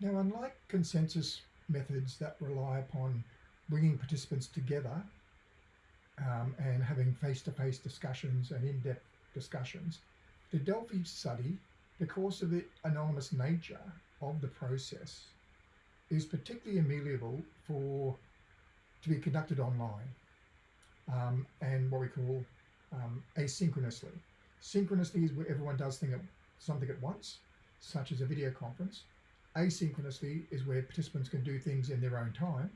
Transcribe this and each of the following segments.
Now, unlike consensus methods that rely upon bringing participants together um, and having face-to-face -face discussions and in-depth discussions, the Delphi study, because of the anonymous nature of the process, is particularly amenable for to be conducted online um, and what we call um, asynchronously. Synchronously is where everyone does thing at, something at once, such as a video conference. Asynchronously is where participants can do things in their own time,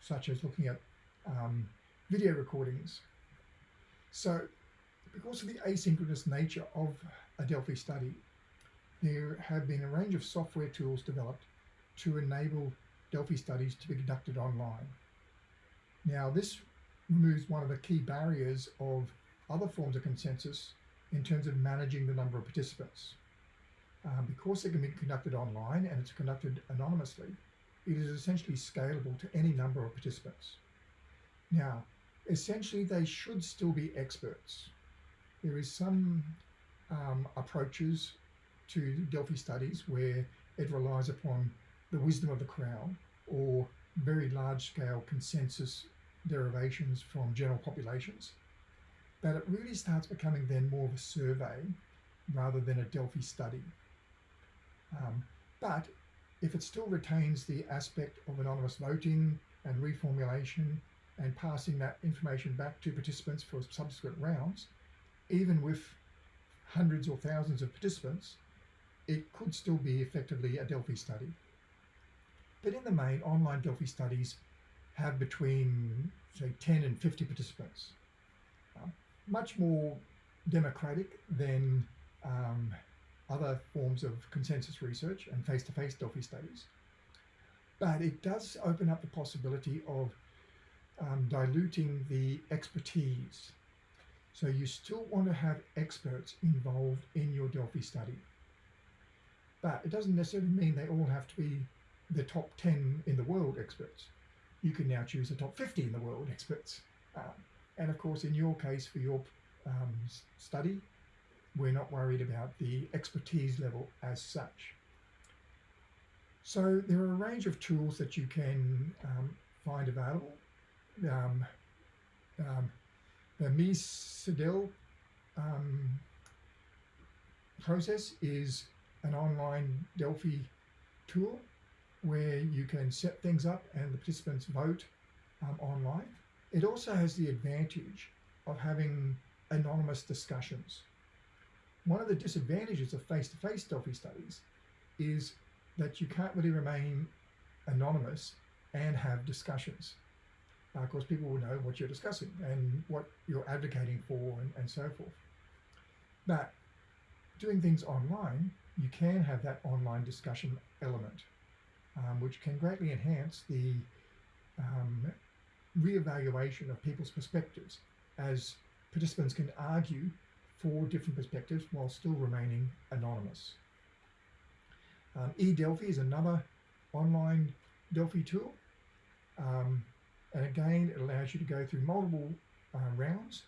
such as looking at um, video recordings. So because of the asynchronous nature of a Delphi study, there have been a range of software tools developed to enable Delphi studies to be conducted online. Now this removes one of the key barriers of other forms of consensus in terms of managing the number of participants. Um, because it can be conducted online and it's conducted anonymously, it is essentially scalable to any number of participants. Now, essentially they should still be experts. There is some um, approaches to Delphi studies where it relies upon the wisdom of the crowd or very large scale consensus derivations from general populations. But it really starts becoming then more of a survey rather than a Delphi study. Um, but if it still retains the aspect of anonymous voting and reformulation and passing that information back to participants for subsequent rounds, even with hundreds or thousands of participants, it could still be effectively a Delphi study. But in the main, online Delphi studies have between, say, 10 and 50 participants. Uh, much more democratic than um, other forms of consensus research and face-to-face -face Delphi studies. But it does open up the possibility of um, diluting the expertise. So you still want to have experts involved in your Delphi study. But it doesn't necessarily mean they all have to be the top 10 in the world experts. You can now choose the top 50 in the world experts. Um, and of course, in your case, for your um, study, we're not worried about the expertise level as such. So there are a range of tools that you can um, find available. Um, um, the Mies um, process is an online Delphi tool where you can set things up and the participants vote um, online. It also has the advantage of having anonymous discussions. One of the disadvantages of face-to-face -face Delphi studies is that you can't really remain anonymous and have discussions. Uh, of course, people will know what you're discussing and what you're advocating for and, and so forth. But doing things online, you can have that online discussion element, um, which can greatly enhance the um, re-evaluation of people's perspectives as participants can argue four different perspectives while still remaining anonymous. Um, eDelphi is another online Delphi tool. Um, and again, it allows you to go through multiple uh, rounds.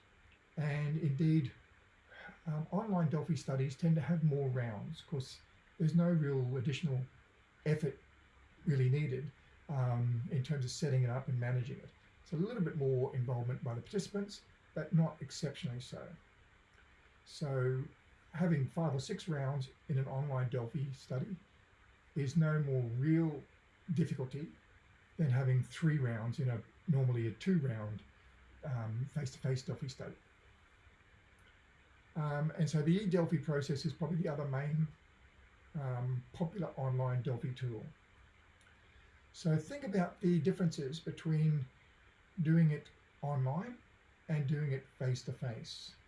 And indeed, um, online Delphi studies tend to have more rounds because there's no real additional effort really needed um, in terms of setting it up and managing it. It's a little bit more involvement by the participants, but not exceptionally so. So having five or six rounds in an online Delphi study is no more real difficulty than having three rounds in a normally a two round um, face-to-face -face Delphi study. Um, and so the eDelphi process is probably the other main um, popular online Delphi tool. So think about the differences between doing it online and doing it face-to-face. -face.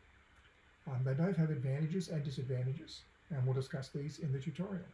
Um, they both have advantages and disadvantages, and we'll discuss these in the tutorial.